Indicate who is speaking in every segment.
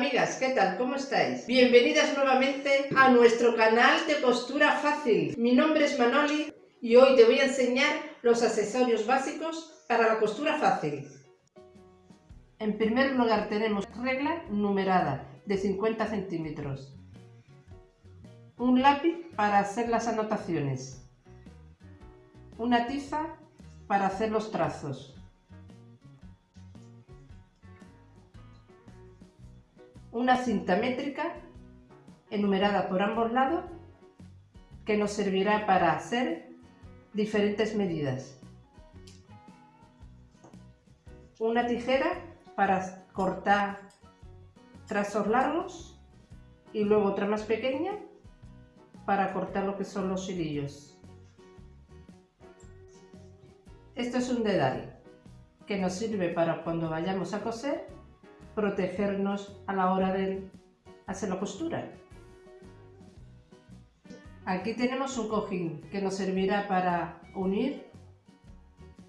Speaker 1: amigas, ¿qué tal? ¿Cómo estáis? Bienvenidas nuevamente a nuestro canal de costura fácil. Mi nombre es Manoli y hoy te voy a enseñar los accesorios básicos para la costura fácil. En primer lugar tenemos regla numerada de 50 centímetros. Un lápiz para hacer las anotaciones. Una tiza para hacer los trazos. Una cinta métrica enumerada por ambos lados que nos servirá para hacer diferentes medidas. Una tijera para cortar trazos largos y luego otra más pequeña para cortar lo que son los hilillos. Esto es un dedal que nos sirve para cuando vayamos a coser protegernos a la hora de hacer la costura. Aquí tenemos un cojín que nos servirá para unir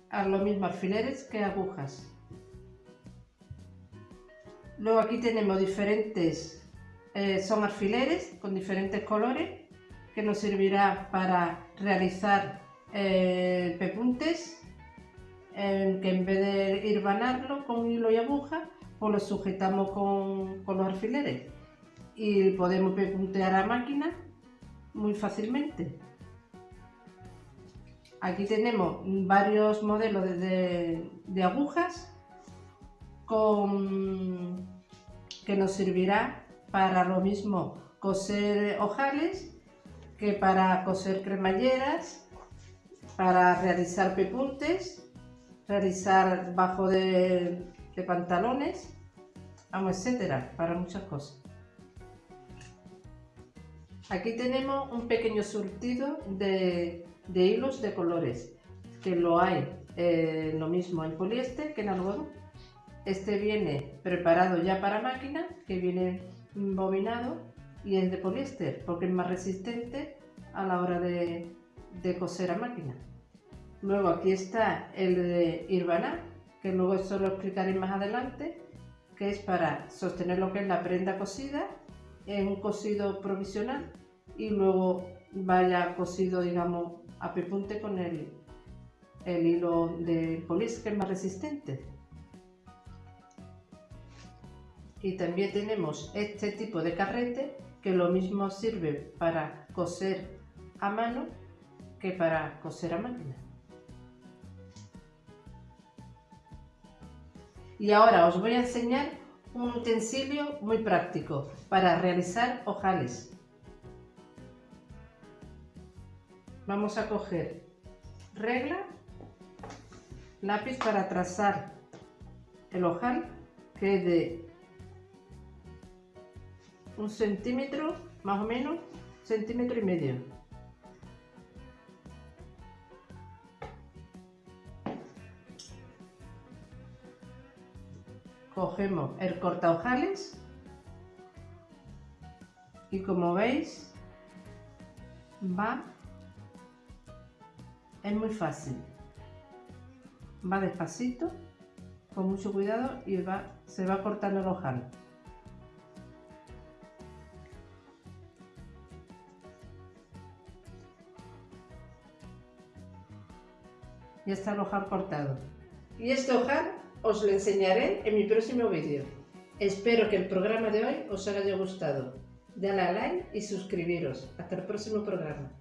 Speaker 1: a lo mismo alfileres que agujas. Luego aquí tenemos diferentes, eh, son alfileres con diferentes colores que nos servirá para realizar eh, pepuntes que en vez de ir banarlo con hilo y aguja pues lo sujetamos con, los alfileres y podemos puntear a máquina muy fácilmente. Aquí tenemos varios modelos de, agujas con, que nos servirá para lo mismo coser ojales que para coser cremalleras, para realizar pepuntes, realizar bajo de, de pantalones, vamos, etcétera, para muchas cosas. Aquí tenemos un pequeño surtido de, hilos de colores, que lo hay eh, lo mismo en poliéster que en algodón. Este viene preparado ya para máquina, que viene bobinado y es de poliéster, porque es más resistente a la hora de, de coser a máquina. Luego aquí está el de Irvana, que luego eso lo explicaré más adelante, que es para sostener lo que es la prenda cosida en un cosido provisional y luego vaya cosido, digamos, a pepunte con el, el hilo de polis que es más resistente. Y también tenemos este tipo de carrete que lo mismo sirve para coser a mano que para coser a máquina. Y ahora os voy a enseñar un utensilio muy práctico para realizar ojales. Vamos a coger regla, lápiz para trazar el ojal, que es de un centímetro, más o menos, centímetro y medio. Cogemos el corta ojales y como veis va es muy fácil. Va despacito con mucho cuidado y va, se va cortando el ojal ya está el ojal cortado. Y este ojal os lo enseñaré en mi próximo vídeo. Espero que el programa de hoy os haya gustado. Dale a like y suscribiros. Hasta el próximo programa.